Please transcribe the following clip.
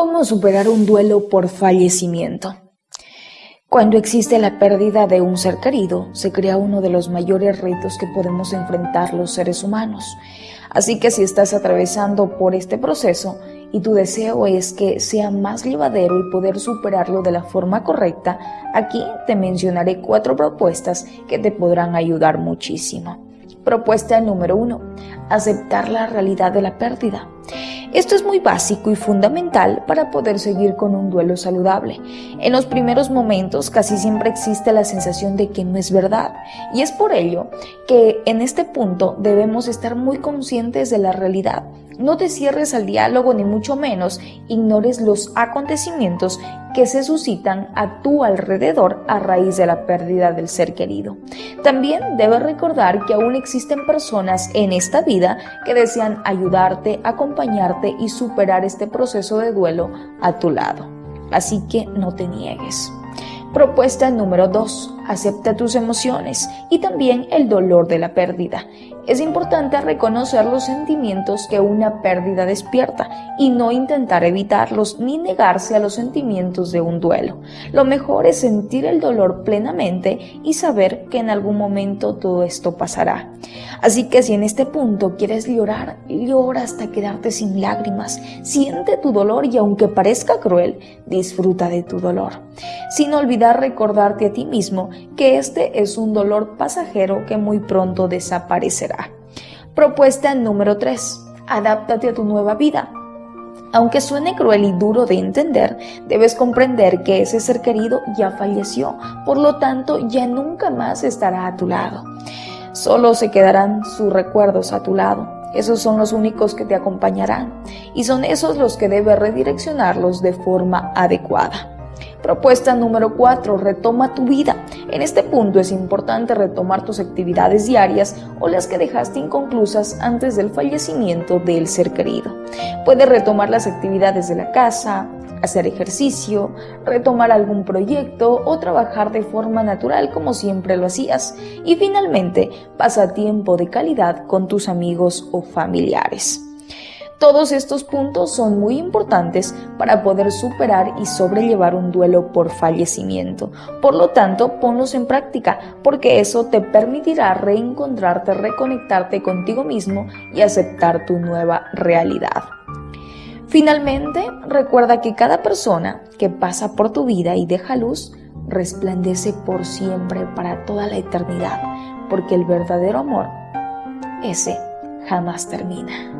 ¿Cómo superar un duelo por fallecimiento? Cuando existe la pérdida de un ser querido, se crea uno de los mayores retos que podemos enfrentar los seres humanos. Así que si estás atravesando por este proceso y tu deseo es que sea más llevadero y poder superarlo de la forma correcta, aquí te mencionaré cuatro propuestas que te podrán ayudar muchísimo. Propuesta número uno, aceptar la realidad de la pérdida. Esto es muy básico y fundamental para poder seguir con un duelo saludable. En los primeros momentos casi siempre existe la sensación de que no es verdad y es por ello que en este punto debemos estar muy conscientes de la realidad. No te cierres al diálogo ni mucho menos ignores los acontecimientos que se suscitan a tu alrededor a raíz de la pérdida del ser querido. También debes recordar que aún existen personas en esta vida que desean ayudarte, acompañarte y superar este proceso de duelo a tu lado. Así que no te niegues. Propuesta número 2. Acepta tus emociones y también el dolor de la pérdida. Es importante reconocer los sentimientos que una pérdida despierta y no intentar evitarlos ni negarse a los sentimientos de un duelo. Lo mejor es sentir el dolor plenamente y saber que en algún momento todo esto pasará. Así que si en este punto quieres llorar, llora hasta quedarte sin lágrimas. Siente tu dolor y aunque parezca cruel, disfruta de tu dolor. Sin olvidar recordarte a ti mismo que este es un dolor pasajero que muy pronto desaparecerá. Propuesta número 3. Adáptate a tu nueva vida. Aunque suene cruel y duro de entender, debes comprender que ese ser querido ya falleció, por lo tanto ya nunca más estará a tu lado. Solo se quedarán sus recuerdos a tu lado. Esos son los únicos que te acompañarán y son esos los que debes redireccionarlos de forma adecuada. Propuesta número 4. Retoma tu vida. En este punto es importante retomar tus actividades diarias o las que dejaste inconclusas antes del fallecimiento del ser querido. Puedes retomar las actividades de la casa, hacer ejercicio, retomar algún proyecto o trabajar de forma natural como siempre lo hacías. Y finalmente, pasa tiempo de calidad con tus amigos o familiares. Todos estos puntos son muy importantes para poder superar y sobrellevar un duelo por fallecimiento. Por lo tanto, ponlos en práctica porque eso te permitirá reencontrarte, reconectarte contigo mismo y aceptar tu nueva realidad. Finalmente, recuerda que cada persona que pasa por tu vida y deja luz resplandece por siempre para toda la eternidad, porque el verdadero amor, ese jamás termina.